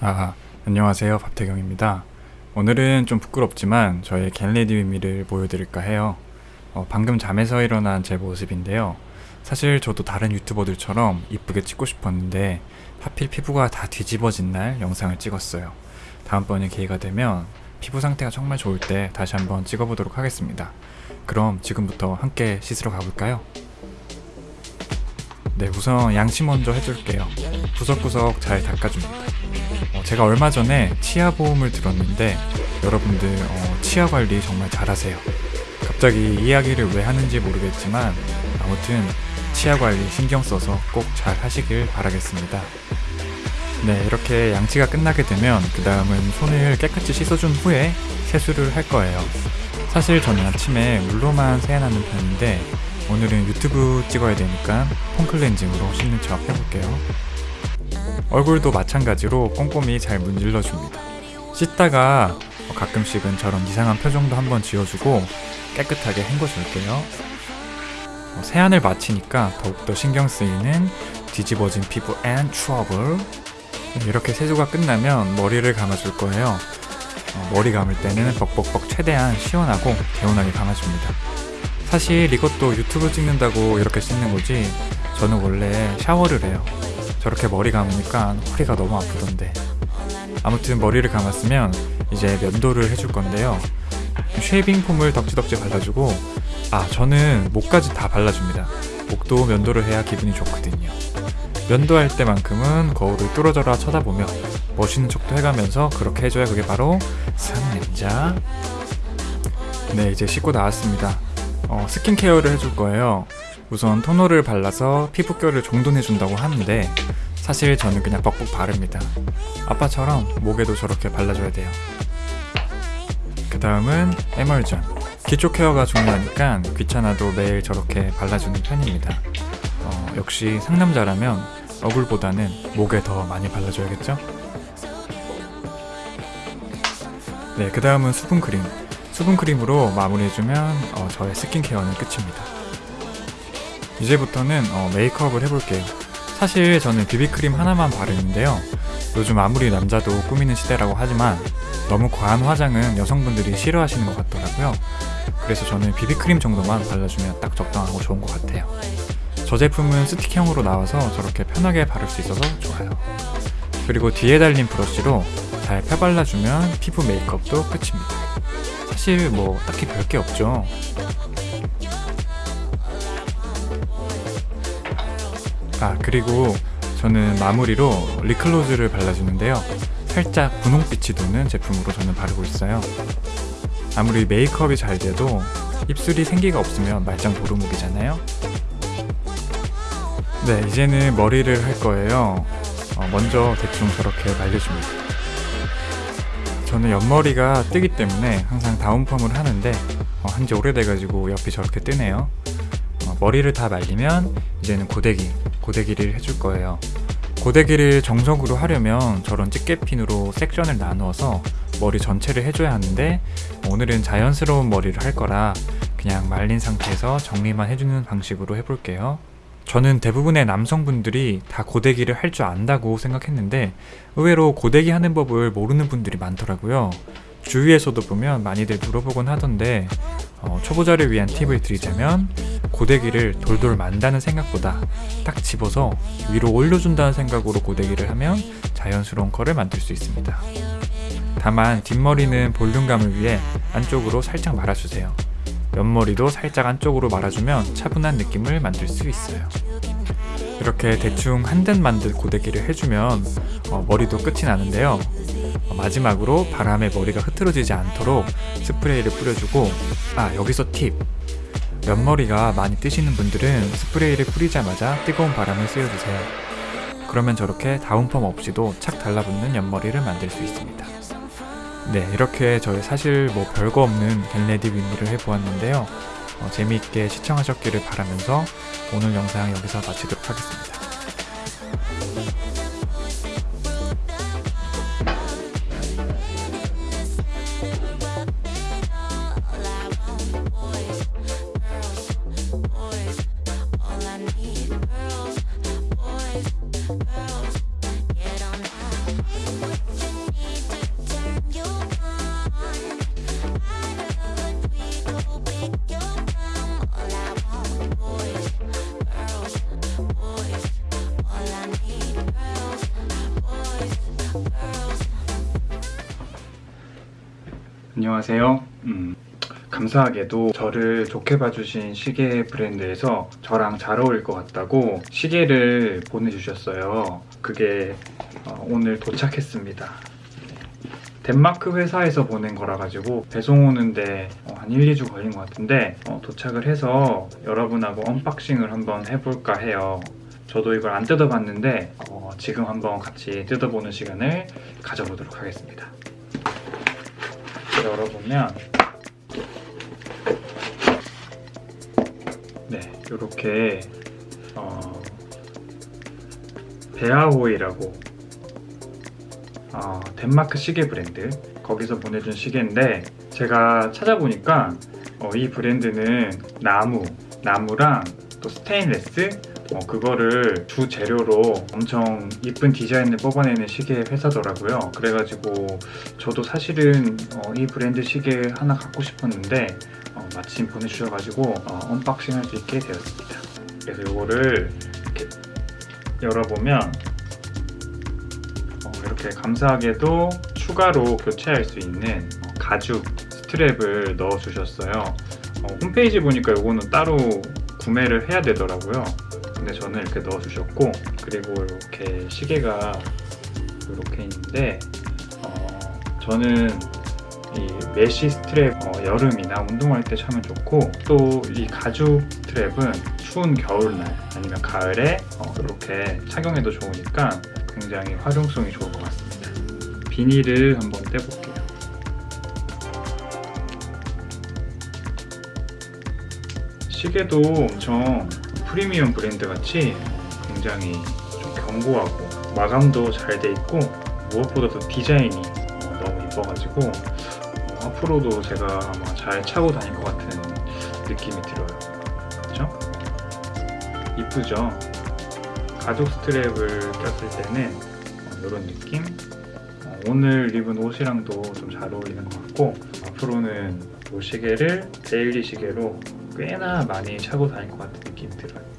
아, 안녕하세요. 밥태경입니다. 오늘은 좀 부끄럽지만 저의 get ready with me를 보여드릴까 해요. 어, 방금 잠에서 일어난 제 모습인데요. 사실 저도 다른 유튜버들처럼 이쁘게 찍고 싶었는데 하필 피부가 다 뒤집어진 날 영상을 찍었어요. 다음번에 기회가 되면 피부 상태가 정말 좋을 때 다시 한번 찍어보도록 하겠습니다. 그럼 지금부터 함께 씻으러 가볼까요? 네, 우선 양치 먼저 해줄게요. 구석구석 잘 닦아줍니다. 어, 제가 얼마 전에 치아 보험을 들었는데 여러분들 어, 치아 관리 정말 잘하세요. 갑자기 이야기를 왜 하는지 모르겠지만 아무튼 치아 관리 신경 써서 꼭 잘 하시길 바라겠습니다. 네, 이렇게 양치가 끝나게 되면 그 다음은 손을 깨끗이 씻어준 후에 세수를 할 거예요. 사실 저는 아침에 물로만 세안하는 편인데 오늘은 유튜브 찍어야 되니까 폼클렌징으로 씻는 척 해볼게요. 얼굴도 마찬가지로 꼼꼼히 잘 문질러줍니다. 씻다가 가끔씩은 저런 이상한 표정도 한번 지어주고 깨끗하게 헹궈줄게요. 어, 세안을 마치니까 더욱더 신경 쓰이는 뒤집어진 피부 and 트러블 이렇게 세수가 끝나면 머리를 감아줄 거예요. 어, 머리 감을 때는 벅벅벅 최대한 시원하고 개운하게 감아줍니다. 사실 이것도 유튜브 찍는다고 이렇게 씻는 거지 저는 원래 샤워를 해요. 저렇게 머리 감으니까 허리가 너무 아프던데. 아무튼 머리를 감았으면 이제 면도를 해줄 건데요. 쉐이빙 폼을 덕지덕지 발라주고 아 저는 목까지 다 발라줍니다. 목도 면도를 해야 기분이 좋거든요. 면도할 때만큼은 거울을 뚫어져라 쳐다보며 멋있는 척도 해가면서 그렇게 해줘야 그게 바로 상남자. 네 이제 씻고 나왔습니다. 어, 스킨케어를 해줄 거예요 우선 토너를 발라서 피부결을 정돈해준다고 하는데 사실 저는 그냥 벅벅 바릅니다. 아빠처럼 목에도 저렇게 발라줘야 돼요. 그 다음은 에멀전. 기초 케어가 중요하니까 귀찮아도 매일 저렇게 발라주는 편입니다. 어, 역시 상남자라면 얼굴보다는 목에 더 많이 발라줘야겠죠? 네, 그 다음은 수분크림. 수분크림으로 마무리해주면 어, 저의 스킨케어는 끝입니다. 이제부터는 어, 메이크업을 해볼게요. 사실 저는 비비크림 하나만 바르는데요. 요즘 아무리 남자도 꾸미는 시대라고 하지만 너무 과한 화장은 여성분들이 싫어하시는 것 같더라고요. 그래서 저는 비비크림 정도만 발라주면 딱 적당하고 좋은 것 같아요. 저 제품은 스틱형으로 나와서 저렇게 편하게 바를 수 있어서 좋아요. 그리고 뒤에 달린 브러쉬로 잘 펴발라주면 피부 메이크업도 끝입니다. 사실 뭐 딱히 별게 없죠. 아 그리고 저는 마무리로 리클로즈를 발라주는데요. 살짝 분홍빛이 도는 제품으로 저는 바르고 있어요. 아무리 메이크업이 잘 돼도 입술이 생기가 없으면 말짱 도루묵이잖아요. 네 이제는 머리를 할 거예요. 어, 먼저 대충 저렇게 말려줍니다. 저는 옆머리가 뜨기 때문에 항상 다운펌을 하는데 어, 한지 오래돼가지고 옆이 저렇게 뜨네요. 어, 머리를 다 말리면 이제는 고데기 고데기를 해줄 거예요. 고데기를 정석으로 하려면 저런 집게핀으로 섹션을 나누어서 머리 전체를 해줘야 하는데 오늘은 자연스러운 머리를 할 거라 그냥 말린 상태에서 정리만 해주는 방식으로 해볼게요. 저는 대부분의 남성분들이 다 고데기를 할 줄 안다고 생각했는데 의외로 고데기 하는 법을 모르는 분들이 많더라고요. 주위에서도 보면 많이들 물어보곤 하던데 어, 초보자를 위한 팁을 드리자면 고데기를 돌돌 만다는 생각보다 딱 집어서 위로 올려준다는 생각으로 고데기를 하면 자연스러운 컬을 만들 수 있습니다. 다만 뒷머리는 볼륨감을 위해 안쪽으로 살짝 말아주세요. 옆머리도 살짝 안쪽으로 말아주면 차분한 느낌을 만들 수 있어요. 이렇게 대충 한 듯 만든 고데기를 해주면 어, 머리도 끝이 나는데요. 어, 마지막으로 바람에 머리가 흐트러지지 않도록 스프레이를 뿌려주고 아 여기서 팁! 옆머리가 많이 뜨시는 분들은 스프레이를 뿌리자마자 뜨거운 바람을 쐬어주세요. 그러면 저렇게 다운펌 없이도 착 달라붙는 옆머리를 만들 수 있습니다. 네 이렇게 저희 사실 뭐 별거 없는 get ready with me를 해보았는데요. 어, 재미있게 시청하셨기를 바라면서 오늘 영상 여기서 마치도록 하겠습니다. 안녕하세요. 음, 감사하게도 저를 좋게 봐주신 시계 브랜드에서 저랑 잘 어울릴 것 같다고 시계를 보내주셨어요. 그게 어, 오늘 도착했습니다. 덴마크 회사에서 보낸 거라 가지고 배송 오는데 어, 한 1, 2주 걸린 것 같은데 어, 도착을 해서 여러분하고 unboxing을 한번 해볼까 해요. 저도 이걸 안 뜯어봤는데 어, 지금 한번 같이 뜯어보는 시간을 가져보도록 하겠습니다. 열어보면 네 이렇게 어, 베아호이라고 어, 덴마크 시계 브랜드 거기서 보내준 시계인데 제가 찾아보니까 어, 이 브랜드는 나무 나무랑 또 스테인레스 어, 그거를 주 재료로 엄청 이쁜 디자인을 뽑아내는 시계 회사더라고요. 그래가지고 저도 사실은 어, 이 브랜드 시계 하나 갖고 싶었는데 어, 마침 보내주셔가지고 어, unboxing 할 수 있게 되었습니다. 그래서 이거를 이렇게 열어보면 어, 이렇게 감사하게도 추가로 교체할 수 있는 어, 가죽 strap을 넣어 주셨어요. 어, 홈페이지 보니까 이거는 따로 구매를 해야 되더라고요. 근데 저는 이렇게 넣어주셨고 그리고 이렇게 시계가 이렇게 있는데 어, 저는 이 mesh strap 어, 여름이나 운동할 때 차면 좋고 또 이 가죽 strap은 추운 겨울날 아니면 가을에 어, 이렇게 착용해도 좋으니까 굉장히 활용성이 좋을 것 같습니다. 비닐을 한번 떼볼게요. 시계도 엄청 프리미엄 브랜드 같이 굉장히 좀 견고하고 마감도 잘 돼 있고 무엇보다도 디자인이 어, 너무 이뻐가지고 어, 앞으로도 제가 아마 잘 차고 다닐 것 같은 느낌이 들어요. 그렇죠? 이쁘죠? 가죽 스트랩을 꼈을 때는 어, 이런 느낌? 어, 오늘 입은 옷이랑도 좀 잘 어울리는 것 같고 앞으로는 이 시계를 데일리 시계로 꽤나 많이 차고 다닐 것느 낌이 들어요.